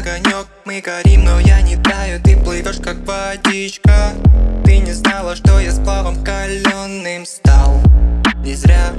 огонек. Мы горим, но я не таю Ты плывешь как водичка. Ты не знала, что я с плавом каленым стал. Не зря.